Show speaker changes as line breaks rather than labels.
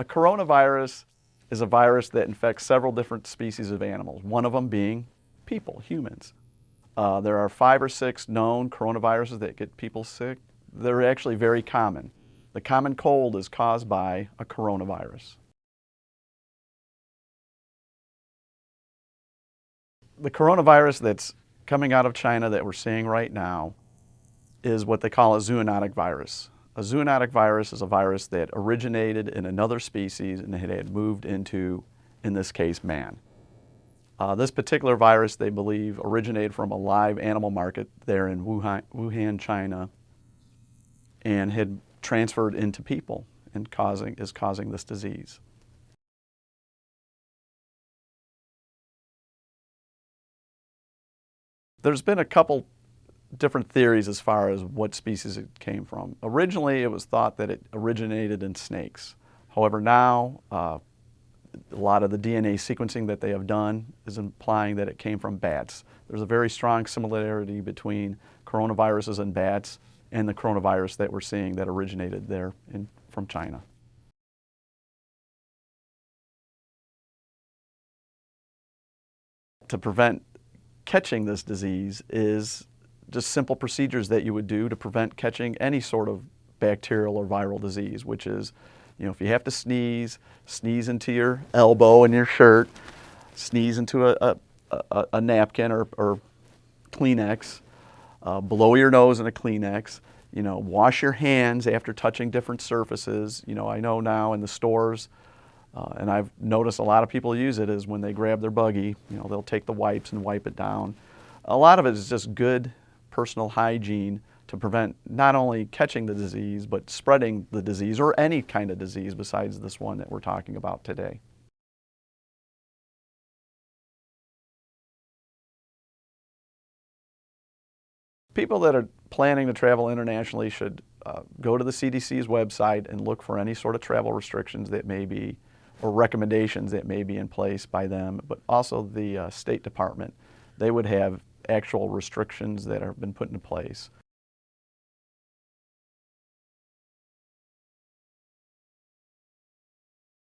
A coronavirus is a virus that infects several different species of animals, one of them being people, humans. Uh, there are five or six known coronaviruses that get people sick. They're actually very common. The common cold is caused by a coronavirus. The coronavirus that's coming out of China that we're seeing right now is what they call a zoonotic virus. A zoonotic virus is a virus that originated in another species and it had moved into, in this case, man. Uh, this particular virus, they believe, originated from a live animal market there in Wuhan, Wuhan, China, and had transferred into people and causing, is causing this disease. There's been a couple different theories as far as what species it came from. Originally, it was thought that it originated in snakes. However, now uh, a lot of the DNA sequencing that they have done is implying that it came from bats. There's a very strong similarity between coronaviruses and bats and the coronavirus that we're seeing that originated there in, from China. To prevent catching this disease is just simple procedures that you would do to prevent catching any sort of bacterial or viral disease, which is, you know, if you have to sneeze, sneeze into your elbow and your shirt, sneeze into a, a, a, a napkin or, or Kleenex, uh, blow your nose in a Kleenex, you know, wash your hands after touching different surfaces. You know, I know now in the stores, uh, and I've noticed a lot of people use it is when they grab their buggy, you know, they'll take the wipes and wipe it down. A lot of it is just good personal hygiene to prevent not only catching the disease, but spreading the disease or any kind of disease besides this one that we're talking about today. People that are planning to travel internationally should uh, go to the CDC's website and look for any sort of travel restrictions that may be or recommendations that may be in place by them, but also the uh, State Department. They would have actual restrictions that have been put into place.